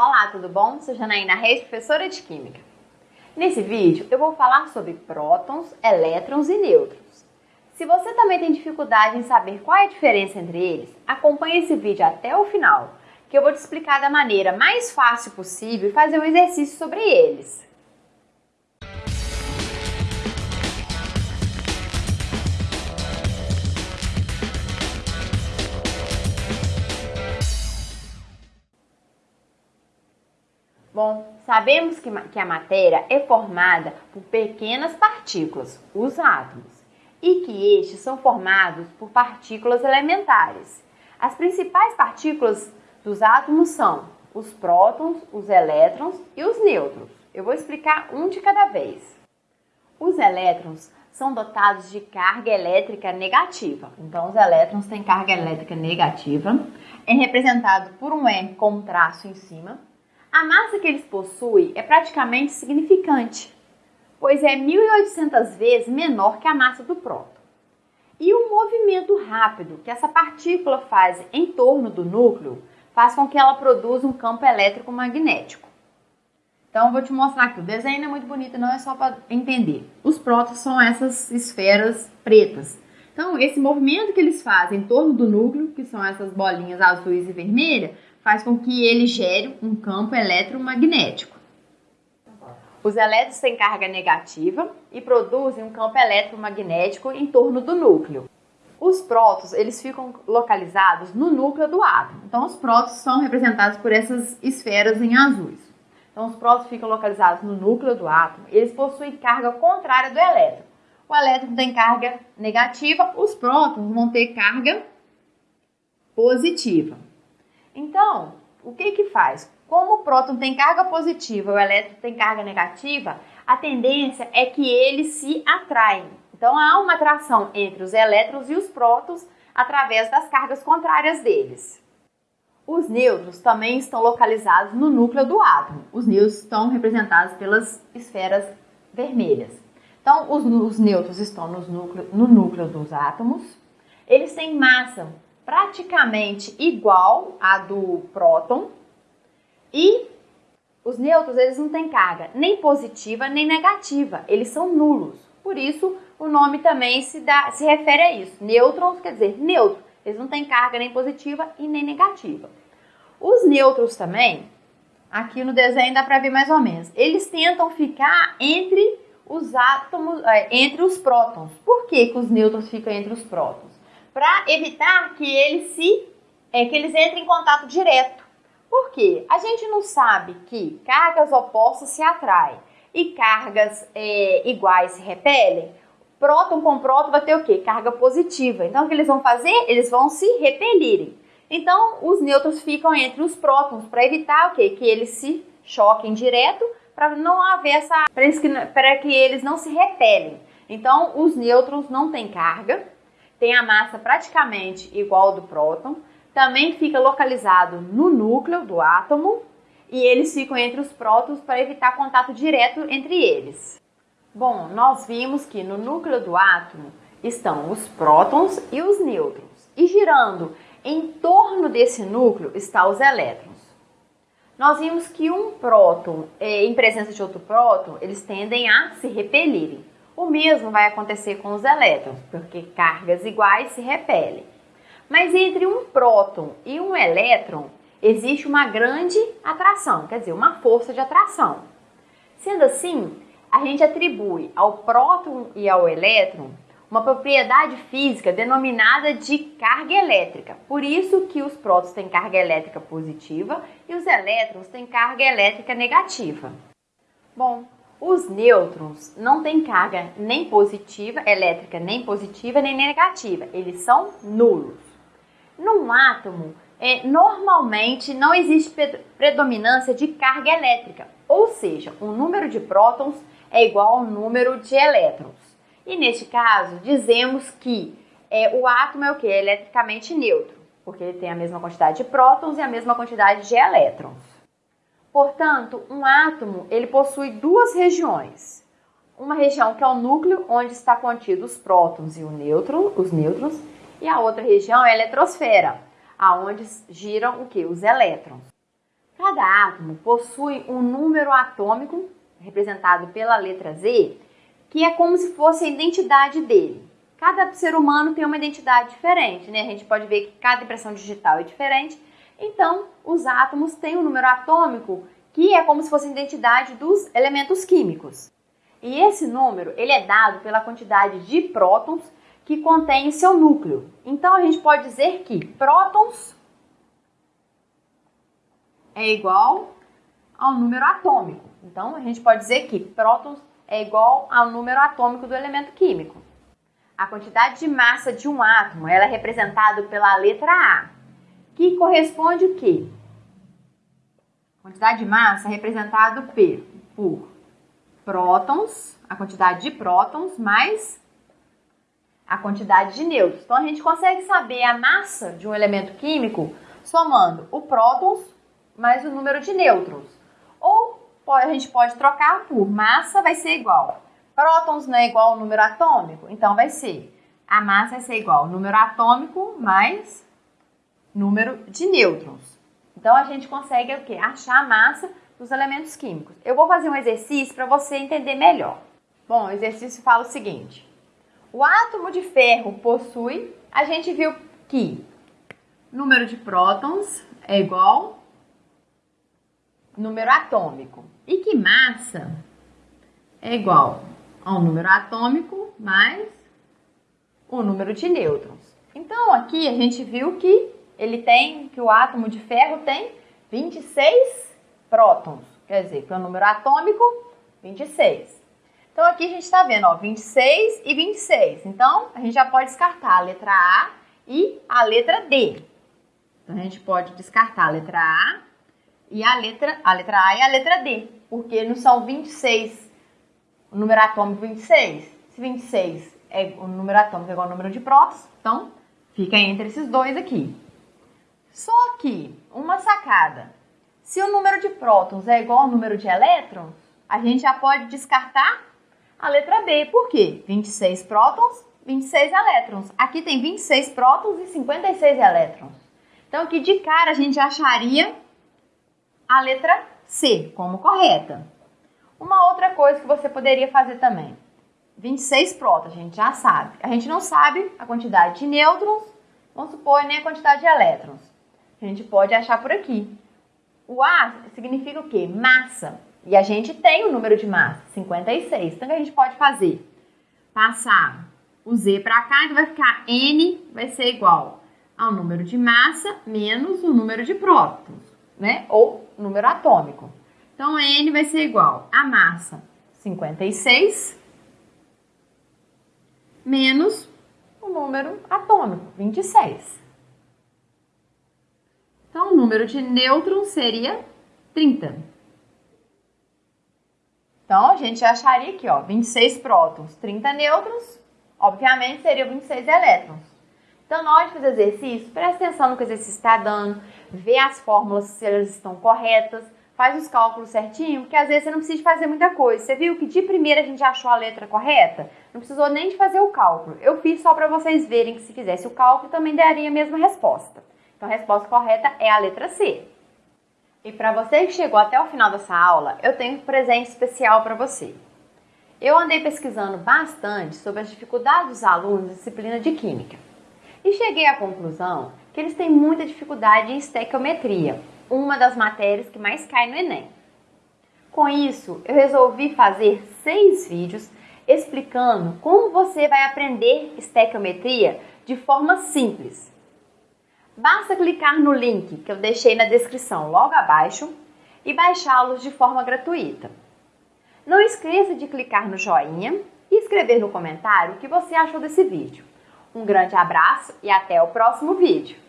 Olá, tudo bom? Sou Janaína Reis, professora de Química. Nesse vídeo eu vou falar sobre prótons, elétrons e nêutrons. Se você também tem dificuldade em saber qual é a diferença entre eles, acompanhe esse vídeo até o final, que eu vou te explicar da maneira mais fácil possível e fazer um exercício sobre eles. Bom, sabemos que, que a matéria é formada por pequenas partículas, os átomos, e que estes são formados por partículas elementares. As principais partículas dos átomos são os prótons, os elétrons e os nêutrons. Eu vou explicar um de cada vez. Os elétrons são dotados de carga elétrica negativa. Então, os elétrons têm carga elétrica negativa. É representado por um E com um traço em cima. A massa que eles possuem é praticamente significante, pois é 1.800 vezes menor que a massa do próton. E o movimento rápido que essa partícula faz em torno do núcleo faz com que ela produza um campo elétrico magnético. Então, vou te mostrar aqui. O desenho é muito bonito, não é só para entender. Os prótons são essas esferas pretas. Então, esse movimento que eles fazem em torno do núcleo, que são essas bolinhas azuis e vermelhas, faz com que ele gere um campo eletromagnético. Os elétrons têm carga negativa e produzem um campo eletromagnético em torno do núcleo. Os prótons, eles ficam localizados no núcleo do átomo. Então, os prótons são representados por essas esferas em azuis. Então, os prótons ficam localizados no núcleo do átomo. Eles possuem carga contrária do elétron. O elétron tem carga negativa, os prótons vão ter carga positiva. Então, o que que faz? Como o próton tem carga positiva o elétron tem carga negativa, a tendência é que eles se atraem. Então, há uma atração entre os elétrons e os prótons através das cargas contrárias deles. Os nêutrons também estão localizados no núcleo do átomo. Os nêutrons estão representados pelas esferas vermelhas. Então, os, os nêutrons estão núcleo, no núcleo dos átomos. Eles têm massa praticamente igual à do próton e os nêutrons eles não têm carga nem positiva nem negativa, eles são nulos. Por isso o nome também se, dá, se refere a isso. Nêutrons quer dizer neutro, eles não têm carga nem positiva e nem negativa. Os nêutrons também, aqui no desenho dá para ver mais ou menos, eles tentam ficar entre os átomos, é, entre os prótons. Por que, que os nêutrons ficam entre os prótons? Para evitar que eles se é, que eles entrem em contato direto. Por quê? A gente não sabe que cargas opostas se atraem e cargas é, iguais se repelem. Próton com próton vai ter o quê? Carga positiva. Então, o que eles vão fazer? Eles vão se repelirem. Então, os nêutrons ficam entre os prótons para evitar o quê? Que eles se choquem direto para não haver essa. para que, que eles não se repelem. Então, os nêutrons não têm carga tem a massa praticamente igual ao do próton, também fica localizado no núcleo do átomo e eles ficam entre os prótons para evitar contato direto entre eles. Bom, nós vimos que no núcleo do átomo estão os prótons e os nêutrons, e girando em torno desse núcleo estão os elétrons. Nós vimos que um próton, eh, em presença de outro próton, eles tendem a se repelirem. O mesmo vai acontecer com os elétrons, porque cargas iguais se repelem. Mas entre um próton e um elétron existe uma grande atração, quer dizer, uma força de atração. Sendo assim, a gente atribui ao próton e ao elétron uma propriedade física denominada de carga elétrica. Por isso que os prótons têm carga elétrica positiva e os elétrons têm carga elétrica negativa. Bom, os nêutrons não têm carga nem positiva, elétrica nem positiva nem negativa, eles são nulos. Num átomo, é, normalmente não existe predominância de carga elétrica, ou seja, o número de prótons é igual ao número de elétrons. E neste caso, dizemos que é, o átomo é o que? Eletricamente neutro, porque ele tem a mesma quantidade de prótons e a mesma quantidade de elétrons. Portanto, um átomo ele possui duas regiões. Uma região que é o núcleo, onde está contido os prótons e o nêutron, os nêutrons, e a outra região é a eletrosfera, aonde giram o que? Os elétrons. cada átomo possui um número atômico, representado pela letra Z, que é como se fosse a identidade dele. Cada ser humano tem uma identidade diferente, né? A gente pode ver que cada impressão digital é diferente. Então, os átomos têm um número atômico que é como se fosse a identidade dos elementos químicos. E esse número, ele é dado pela quantidade de prótons que contém seu núcleo. Então, a gente pode dizer que prótons é igual ao número atômico. Então, a gente pode dizer que prótons é igual ao número atômico do elemento químico. A quantidade de massa de um átomo ela é representada pela letra A, que corresponde o quê? Quantidade de massa é representada por prótons, a quantidade de prótons, mais a quantidade de nêutrons. Então, a gente consegue saber a massa de um elemento químico somando o prótons mais o número de nêutrons. Ou a gente pode trocar por massa vai ser igual Prótons não é igual ao número atômico? Então vai ser a massa vai ser igual ao número atômico mais número de nêutrons. Então a gente consegue o quê? Achar a massa dos elementos químicos. Eu vou fazer um exercício para você entender melhor. Bom, o exercício fala o seguinte: o átomo de ferro possui, a gente viu que número de prótons é igual número atômico e que massa é igual ao número atômico mais o número de nêutrons. Então, aqui a gente viu que ele tem, que o átomo de ferro tem 26 prótons, quer dizer, que é o número atômico 26. Então, aqui a gente está vendo, ó, 26 e 26. Então, a gente já pode descartar a letra A e a letra D. Então, a gente pode descartar a letra A e a letra, a letra A e a letra D, porque não são 26 o número atômico 26. Se 26 é o número atômico é igual ao número de prótons, então fica entre esses dois aqui. Só que, uma sacada. Se o número de prótons é igual ao número de elétrons, a gente já pode descartar a letra B. Por quê? 26 prótons, 26 elétrons. Aqui tem 26 prótons e 56 elétrons. Então, aqui de cara a gente acharia a letra C como correta. Uma outra coisa que você poderia fazer também. 26 prótons, a gente já sabe. A gente não sabe a quantidade de nêutrons, vamos supor, nem a quantidade de elétrons. A gente pode achar por aqui. O A significa o quê? Massa. E a gente tem o número de massa, 56. Então, o que a gente pode fazer? Passar o Z para cá, então vai ficar N vai ser igual ao número de massa menos o número de prótons, né? Ou número atômico. Então, N vai ser igual a massa 56 menos o número atômico, 26. Então, o número de nêutrons seria 30. Então, a gente acharia aqui, ó, 26 prótons, 30 nêutrons, obviamente seriam 26 elétrons. Então, na hora de fazer exercício, presta atenção no que o exercício está dando, vê as fórmulas se elas estão corretas, faz os cálculos certinho, porque às vezes você não precisa fazer muita coisa. Você viu que de primeira a gente achou a letra correta? Não precisou nem de fazer o cálculo. Eu fiz só para vocês verem que se fizesse o cálculo também daria a mesma resposta. Então a resposta correta é a letra C. E para você que chegou até o final dessa aula, eu tenho um presente especial para você. Eu andei pesquisando bastante sobre as dificuldades dos alunos da disciplina de Química e cheguei à conclusão que eles têm muita dificuldade em estequiometria, uma das matérias que mais cai no Enem. Com isso, eu resolvi fazer seis vídeos explicando como você vai aprender estequiometria de forma simples. Basta clicar no link que eu deixei na descrição logo abaixo e baixá-los de forma gratuita. Não esqueça de clicar no joinha e escrever no comentário o que você achou desse vídeo. Um grande abraço e até o próximo vídeo!